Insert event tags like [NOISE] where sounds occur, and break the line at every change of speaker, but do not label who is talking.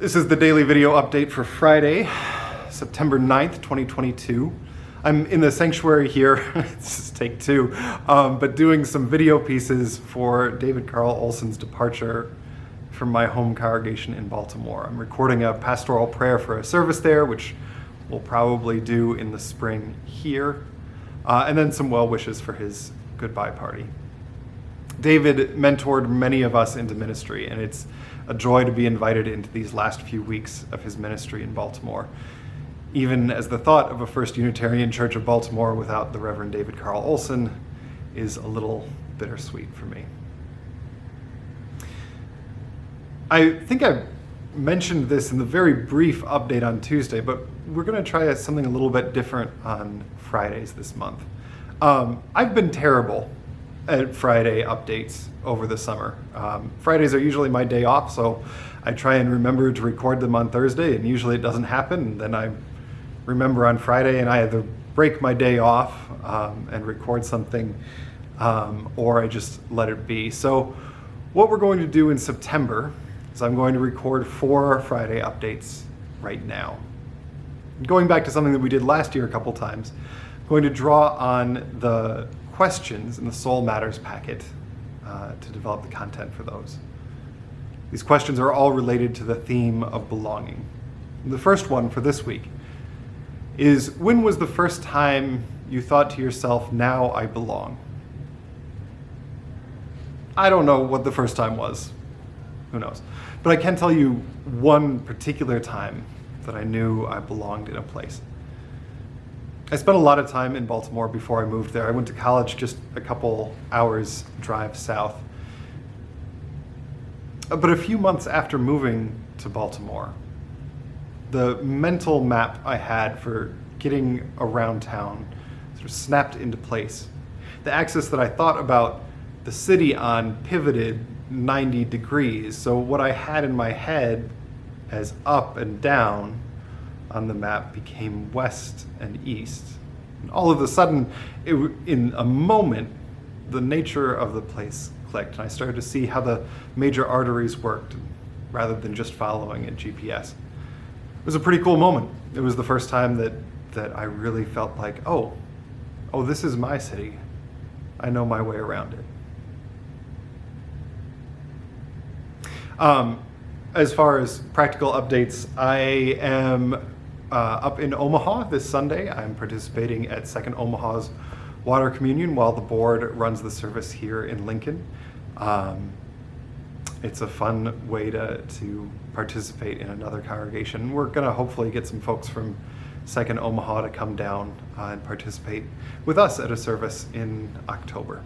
This is the daily video update for Friday, September 9th, 2022. I'm in the sanctuary here, [LAUGHS] this is take two, um, but doing some video pieces for David Carl Olson's departure from my home congregation in Baltimore. I'm recording a pastoral prayer for a service there, which we'll probably do in the spring here, uh, and then some well wishes for his goodbye party. David mentored many of us into ministry, and it's a joy to be invited into these last few weeks of his ministry in Baltimore, even as the thought of a First Unitarian Church of Baltimore without the Reverend David Carl Olson is a little bittersweet for me. I think I mentioned this in the very brief update on Tuesday, but we're going to try something a little bit different on Fridays this month. Um, I've been terrible at Friday updates over the summer. Um, Fridays are usually my day off, so I try and remember to record them on Thursday, and usually it doesn't happen. And then I remember on Friday, and I either break my day off um, and record something, um, or I just let it be. So, what we're going to do in September is I'm going to record four Friday updates right now. Going back to something that we did last year a couple times, I'm going to draw on the questions in the Soul Matters packet uh, to develop the content for those. These questions are all related to the theme of belonging. The first one for this week is when was the first time you thought to yourself, now I belong? I don't know what the first time was. Who knows? But I can tell you one particular time that I knew I belonged in a place. I spent a lot of time in Baltimore before I moved there. I went to college just a couple hours drive south. Uh, but a few months after moving to Baltimore, the mental map I had for getting around town sort of snapped into place. The axis that I thought about the city on pivoted 90 degrees. So what I had in my head as up and down on the map became west and east. And all of a sudden, it, in a moment, the nature of the place clicked, and I started to see how the major arteries worked rather than just following a GPS. It was a pretty cool moment. It was the first time that, that I really felt like, oh, oh, this is my city. I know my way around it. Um, as far as practical updates, I am uh, up in Omaha this Sunday. I'm participating at Second Omaha's Water Communion while the board runs the service here in Lincoln. Um, it's a fun way to, to participate in another congregation. We're going to hopefully get some folks from Second Omaha to come down uh, and participate with us at a service in October.